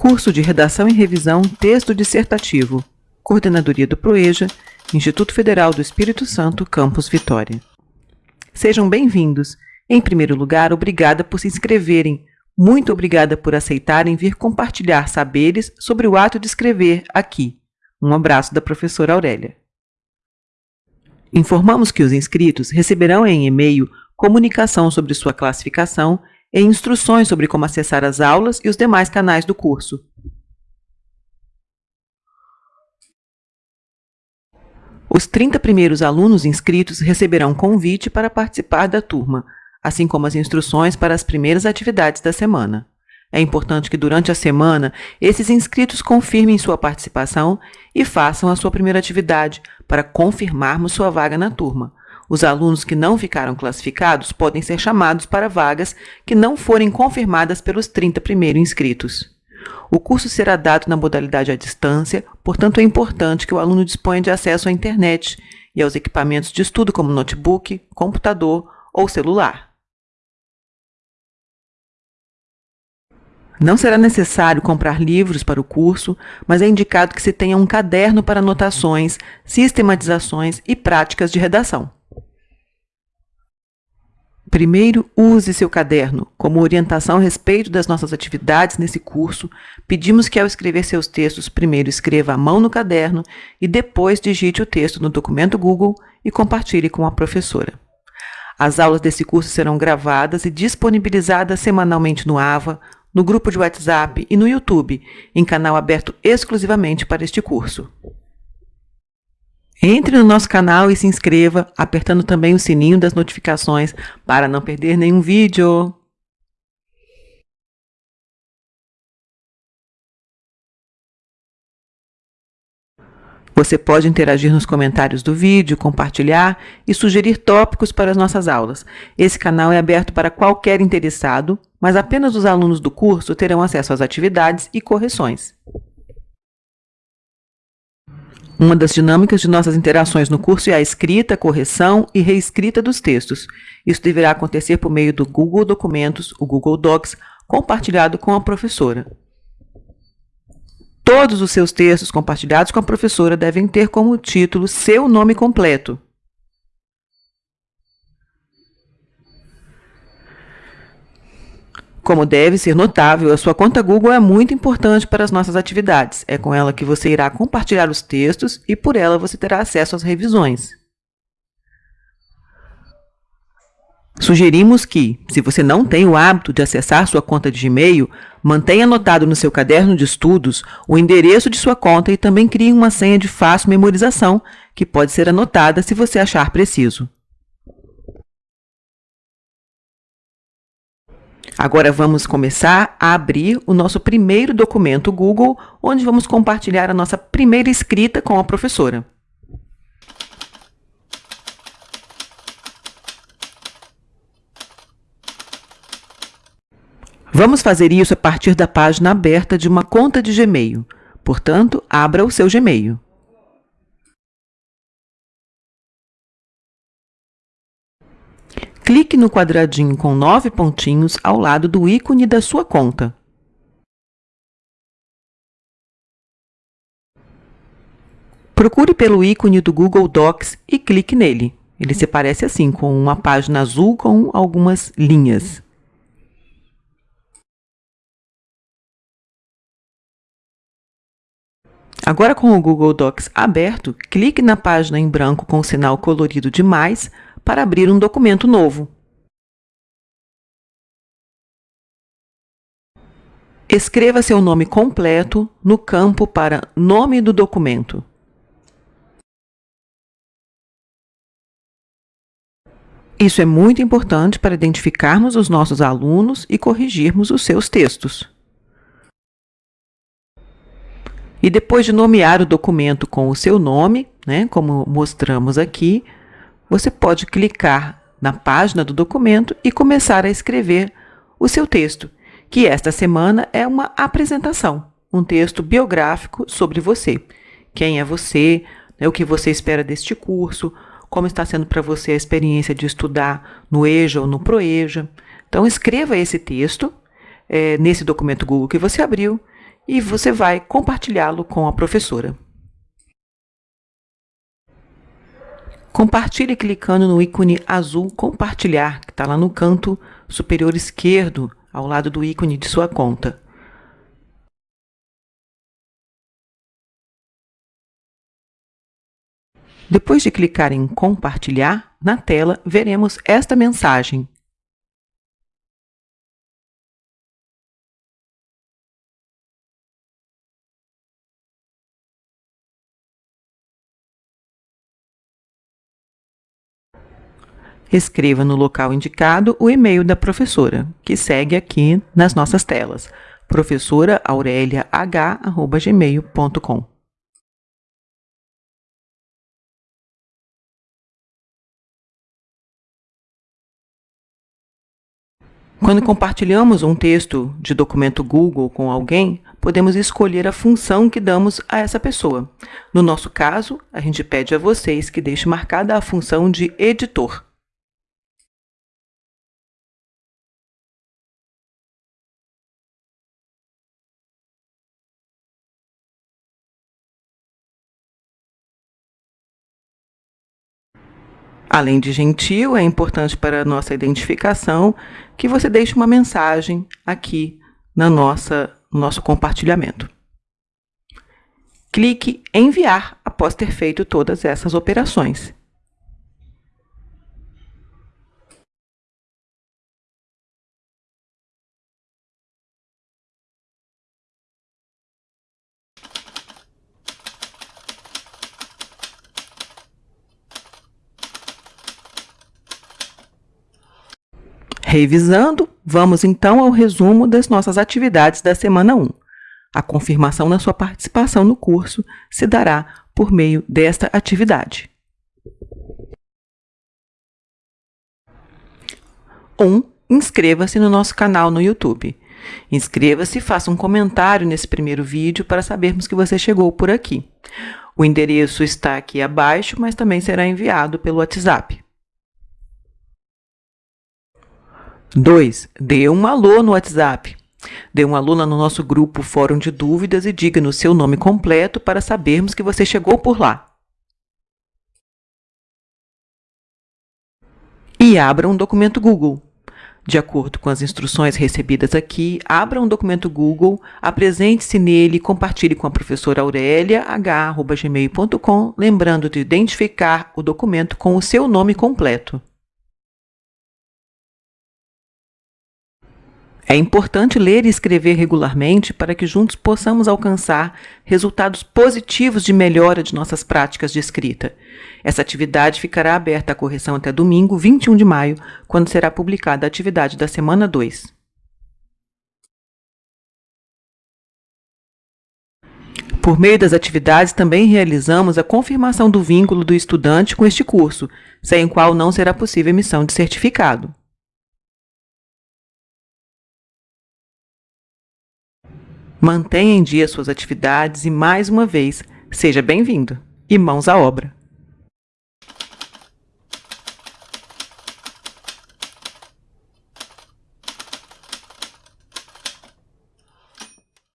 Curso de Redação e Revisão Texto Dissertativo. Coordenadoria do PROEJA, Instituto Federal do Espírito Santo, Campus Vitória. Sejam bem-vindos. Em primeiro lugar, obrigada por se inscreverem. Muito obrigada por aceitarem vir compartilhar saberes sobre o ato de escrever aqui. Um abraço da professora Aurélia. Informamos que os inscritos receberão em e-mail comunicação sobre sua classificação e instruções sobre como acessar as aulas e os demais canais do curso. Os 30 primeiros alunos inscritos receberão convite para participar da turma, assim como as instruções para as primeiras atividades da semana. É importante que durante a semana esses inscritos confirmem sua participação e façam a sua primeira atividade para confirmarmos sua vaga na turma, os alunos que não ficaram classificados podem ser chamados para vagas que não forem confirmadas pelos 30 primeiros inscritos. O curso será dado na modalidade à distância, portanto é importante que o aluno disponha de acesso à internet e aos equipamentos de estudo como notebook, computador ou celular. Não será necessário comprar livros para o curso, mas é indicado que se tenha um caderno para anotações, sistematizações e práticas de redação. Primeiro, use seu caderno. Como orientação a respeito das nossas atividades nesse curso, pedimos que ao escrever seus textos, primeiro escreva à mão no caderno e depois digite o texto no documento Google e compartilhe com a professora. As aulas desse curso serão gravadas e disponibilizadas semanalmente no AVA, no grupo de WhatsApp e no YouTube, em canal aberto exclusivamente para este curso. Entre no nosso canal e se inscreva, apertando também o sininho das notificações para não perder nenhum vídeo. Você pode interagir nos comentários do vídeo, compartilhar e sugerir tópicos para as nossas aulas. Esse canal é aberto para qualquer interessado, mas apenas os alunos do curso terão acesso às atividades e correções. Uma das dinâmicas de nossas interações no curso é a escrita, correção e reescrita dos textos. Isso deverá acontecer por meio do Google Documentos, o Google Docs, compartilhado com a professora. Todos os seus textos compartilhados com a professora devem ter como título seu nome completo. Como deve ser notável, a sua conta Google é muito importante para as nossas atividades. É com ela que você irá compartilhar os textos e por ela você terá acesso às revisões. Sugerimos que, se você não tem o hábito de acessar sua conta de Gmail, mantenha anotado no seu caderno de estudos o endereço de sua conta e também crie uma senha de fácil memorização, que pode ser anotada se você achar preciso. Agora vamos começar a abrir o nosso primeiro documento Google, onde vamos compartilhar a nossa primeira escrita com a professora. Vamos fazer isso a partir da página aberta de uma conta de Gmail. Portanto, abra o seu Gmail. Clique no quadradinho com nove pontinhos ao lado do ícone da sua conta. Procure pelo ícone do Google Docs e clique nele. Ele se parece assim, com uma página azul com algumas linhas. Agora, com o Google Docs aberto, clique na página em branco com o sinal colorido de mais para abrir um documento novo. Escreva seu nome completo no campo para Nome do documento. Isso é muito importante para identificarmos os nossos alunos e corrigirmos os seus textos. E depois de nomear o documento com o seu nome, né, como mostramos aqui, você pode clicar na página do documento e começar a escrever o seu texto, que esta semana é uma apresentação, um texto biográfico sobre você. Quem é você, né, o que você espera deste curso, como está sendo para você a experiência de estudar no EJA ou no ProEJA. Então, escreva esse texto é, nesse documento Google que você abriu e você vai compartilhá-lo com a professora. Compartilhe clicando no ícone azul Compartilhar, que está lá no canto superior esquerdo, ao lado do ícone de sua conta. Depois de clicar em Compartilhar, na tela veremos esta mensagem. Escreva no local indicado o e-mail da professora, que segue aqui nas nossas telas, professoraauréliah.gmail.com. Quando compartilhamos um texto de documento Google com alguém, podemos escolher a função que damos a essa pessoa. No nosso caso, a gente pede a vocês que deixem marcada a função de editor. Além de gentil, é importante para a nossa identificação que você deixe uma mensagem aqui na nossa, no nosso compartilhamento. Clique em enviar após ter feito todas essas operações. Revisando, vamos então ao resumo das nossas atividades da semana 1. A confirmação da sua participação no curso se dará por meio desta atividade. 1. Um, Inscreva-se no nosso canal no YouTube. Inscreva-se e faça um comentário nesse primeiro vídeo para sabermos que você chegou por aqui. O endereço está aqui abaixo, mas também será enviado pelo WhatsApp. 2. Dê um alô no WhatsApp. Dê um alô no nosso grupo Fórum de Dúvidas e diga-nos seu nome completo para sabermos que você chegou por lá. E abra um documento Google. De acordo com as instruções recebidas aqui, abra um documento Google, apresente-se nele e compartilhe com a professora Aurélia, h.gmail.com, lembrando de identificar o documento com o seu nome completo. É importante ler e escrever regularmente para que juntos possamos alcançar resultados positivos de melhora de nossas práticas de escrita. Essa atividade ficará aberta à correção até domingo, 21 de maio, quando será publicada a atividade da semana 2. Por meio das atividades, também realizamos a confirmação do vínculo do estudante com este curso, sem o qual não será possível emissão de certificado. Mantenha em dia suas atividades e, mais uma vez, seja bem-vindo e mãos à obra!